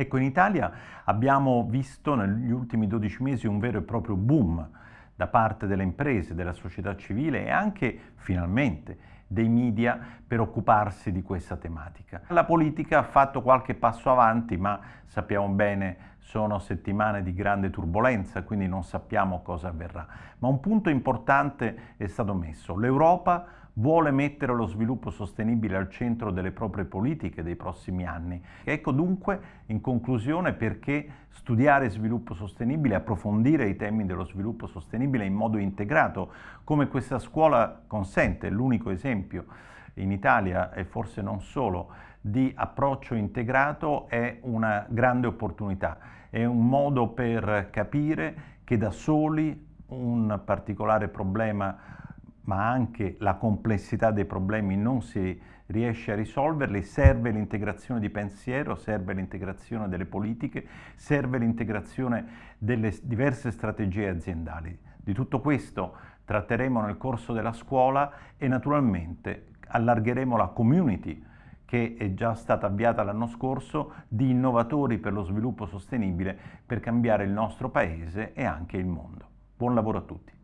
Ecco, in Italia abbiamo visto negli ultimi 12 mesi un vero e proprio boom da parte delle imprese, della società civile e anche, finalmente, dei media per occuparsi di questa tematica. La politica ha fatto qualche passo avanti, ma sappiamo bene sono settimane di grande turbolenza, quindi non sappiamo cosa avverrà. Ma un punto importante è stato messo. L'Europa vuole mettere lo sviluppo sostenibile al centro delle proprie politiche dei prossimi anni. Ecco dunque, in conclusione, perché studiare sviluppo sostenibile, approfondire i temi dello sviluppo sostenibile in modo integrato, come questa scuola consente, l'unico esempio in Italia e forse non solo, di approccio integrato è una grande opportunità, è un modo per capire che da soli un particolare problema ma anche la complessità dei problemi non si riesce a risolverli, serve l'integrazione di pensiero, serve l'integrazione delle politiche, serve l'integrazione delle diverse strategie aziendali. Di tutto questo tratteremo nel corso della scuola e naturalmente allargheremo la community che è già stata avviata l'anno scorso di innovatori per lo sviluppo sostenibile per cambiare il nostro paese e anche il mondo. Buon lavoro a tutti!